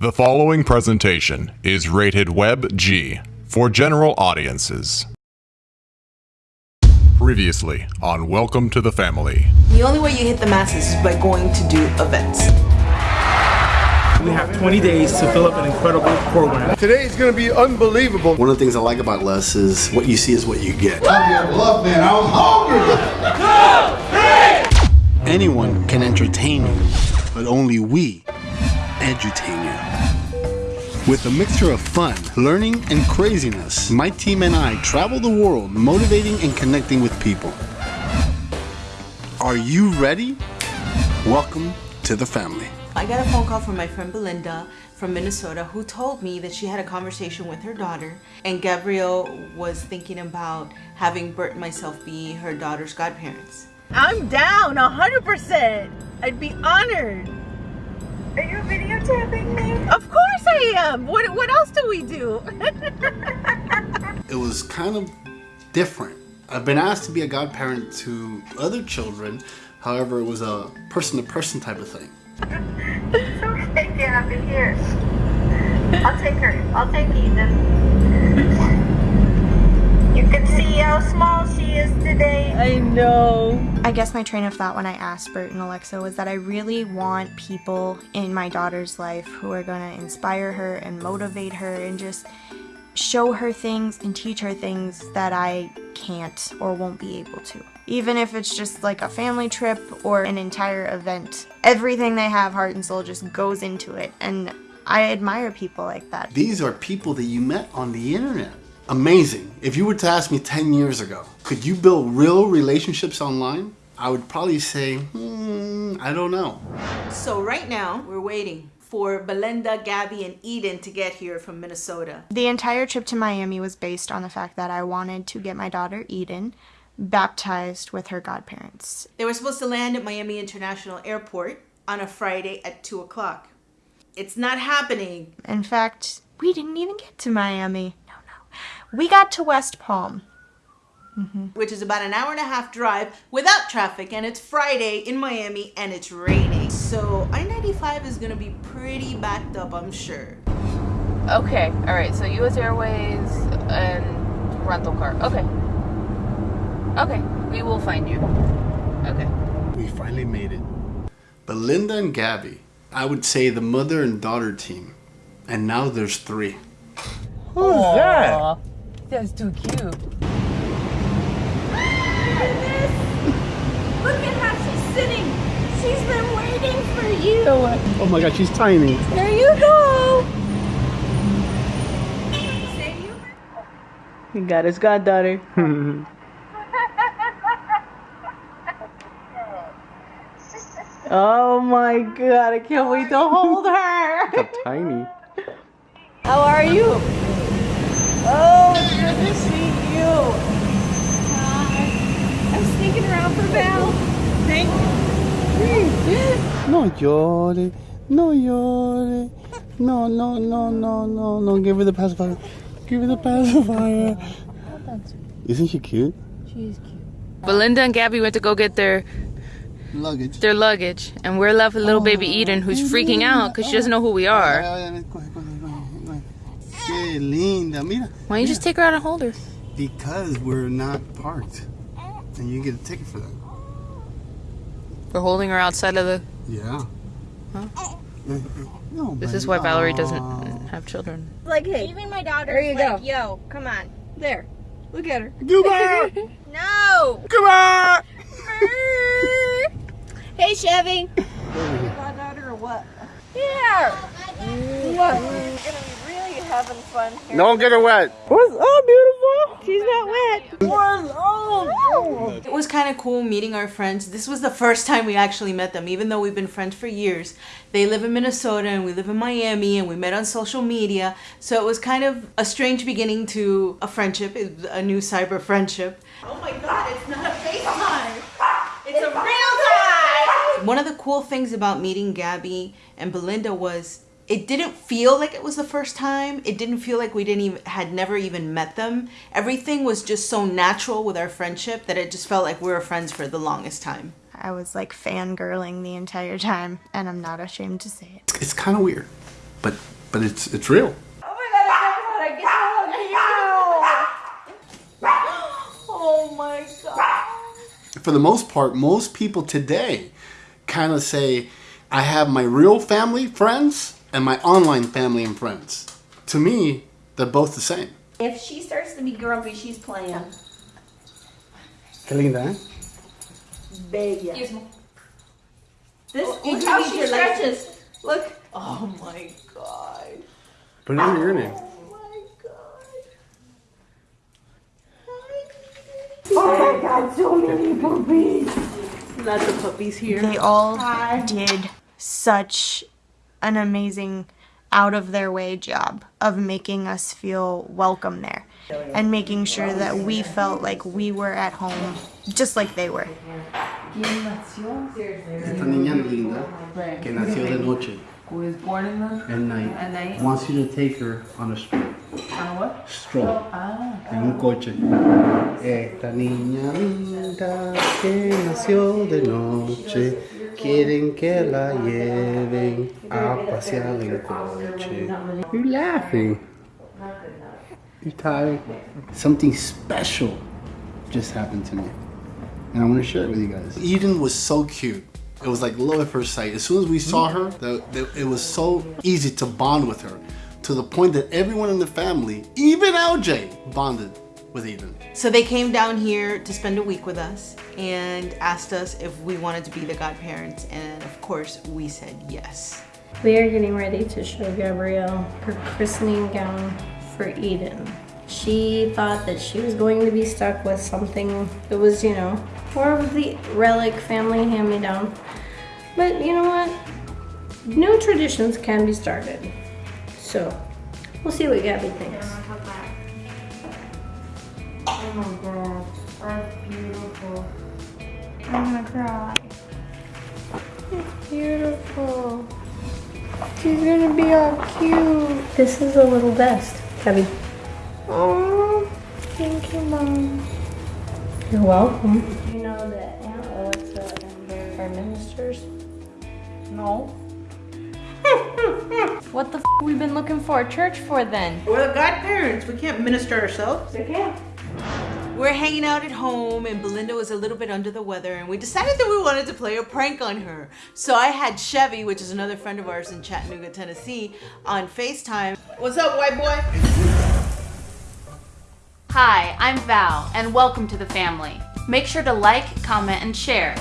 The following presentation is rated Web G for general audiences. Previously on Welcome to the Family. The only way you hit the masses is by going to do events. We have 20 days to fill up an incredible program. Today is going to be unbelievable. One of the things I like about Les is what you see is what you get. I love, man. I was hungry. Anyone can entertain you, but only we edutain you. With a mixture of fun, learning, and craziness, my team and I travel the world motivating and connecting with people. Are you ready? Welcome to the family. I got a phone call from my friend Belinda from Minnesota who told me that she had a conversation with her daughter and Gabrielle was thinking about having Bert and myself be her daughter's godparents. I'm down 100%. I'd be honored. Are you me? Of course I am. What, what else do we do? It was kind of different. I've been asked to be a godparent to other children, however, it was a person to person type of thing. Sticky up in here. I'll take her. I'll take Ethan. You can see how small she is today. I know. I guess my train of thought when I asked Bert and Alexa was that I really want people in my daughter's life who are going to inspire her and motivate her and just show her things and teach her things that I can't or won't be able to. Even if it's just like a family trip or an entire event, everything they have, heart and soul, just goes into it. And I admire people like that. These are people that you met on the internet. Amazing. If you were to ask me 10 years ago, could you build real relationships online? I would probably say, hmm, I don't know. So right now we're waiting for Belinda, Gabby, and Eden to get here from Minnesota. The entire trip to Miami was based on the fact that I wanted to get my daughter Eden baptized with her godparents. They were supposed to land at Miami International Airport on a Friday at 2 o'clock. It's not happening. In fact, we didn't even get to Miami. No, no. We got to West Palm. Mm-hmm. which is about an hour and a half drive without traffic and it's Friday in Miami and it's raining. So I-95 is gonna be pretty backed up, I'm sure. Okay, all right. So U.S. Airways and rental car. Okay. Okay, we will find you. Okay. We finally made it. Belinda and Gabby, I would say the mother and daughter team. And now there's three. Who's that? That's too cute. Look at how she's sitting. She's been waiting for you. Oh my god, she's tiny. There you go. He got his goddaughter. oh my god, I can't wait to hold her. How Tiny. How are you? Oh, it's good to see you. Hi. I'm sneaking around for Val. Thank you. No llore, no llore. No, no, no, no, no, no. Give her the pacifier. Give her the pacifier. Isn't she cute? Belinda and Gabby went to go get their Luggage. their luggage, and we're left with little baby Eden, who's oh, freaking out because she doesn't know who we are. Qué linda. Mira. Why don't you just take her out and hold her? Because we're not parked. And you get a ticket for that. We're holding her outside of the. Yeah. No, This is why Valerie doesn't have children. Like, hey. Even my daughter. There you go. Yo, come on. There. Look at her. Come on! No. Come on! hey, Chevy. My daughter or what? Here. What? We're gonna be really having fun here. Don't get her wet. What's up, beautiful? She's not wet. What's up? It was kind of cool meeting our friends. This was the first time we actually met them, even though we've been friends for years. They live in Minnesota and we live in Miami and we met on social media. So it was kind of a strange beginning to a friendship, a new cyber friendship. Oh my god, it's not a FaceTime! It's a real time! One of the cool things about meeting Gabby and Belinda was it didn't feel like it was the first time. It didn't feel like we didn't even had never even met them. Everything was just so natural with our friendship that it just felt like we were friends for the longest time. I was like fangirling the entire time, and I'm not ashamed to say it. It's kind of weird. but but it's it's real. Oh my god, I get to hug you! Oh my god. For the most part, most people today kind of say, I have my real family, friends, and my online family and friends. To me, they're both the same. If she starts to be grumpy, she's playing. Qué linda, ¿eh? Bella. This, Oh, look how she your legs. stretches. Look. Oh my god. Put it under your name. Oh my god, Oh my god, so many puppies. Lots of puppies here. They all did such an amazing out of their way job of making us feel welcome there and making sure that we felt like we were at home just like they were. Esta niña linda que nació de noche. Who was born in the At night. At night? Wants you to take her on a stroll. on what? Stroll. Ah. En un coche. Esta niña linda que nació de noche. Quieren que la lleven a pasear en coche. You laughing? You tired? Something special just happened to me. And I want to share it with you guys. Eden was so cute. It was like love at first sight. As soon as we saw her, the, the, it was so easy to bond with her to the point that everyone in the family, even LJ, bonded with Eden. So they came down here to spend a week with us and asked us if we wanted to be the godparents, and of course we said yes. We are getting ready to show Gabrielle her christening gown for Eden. She thought that she was going to be stuck with something that was, you know, more of the relic family hand me down. But you know what? New traditions can be started. So, we'll see what Gabby thinks. Oh my god, that's beautiful. I'm gonna cry. It's beautiful. She's gonna be all cute. This is a little vest, Gabby. Oh, thank you, Mom. You're welcome. You know that Aunt Alexa and Barry are ministers? No. what the f we been looking for a church for then? We're the godparents. We can't minister ourselves. They can't. We're hanging out at home and Belinda was a little bit under the weather and we decided that we wanted to play a prank on her. So I had Chevy, which is another friend of ours in Chattanooga, Tennessee, on FaceTime. What's up, white boy? Hi, I'm Val, and welcome to the family. Make sure to like, comment, and share.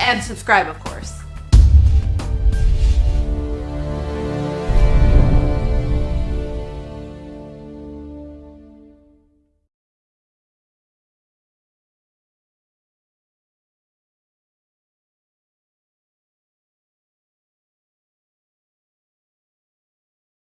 And subscribe, of course.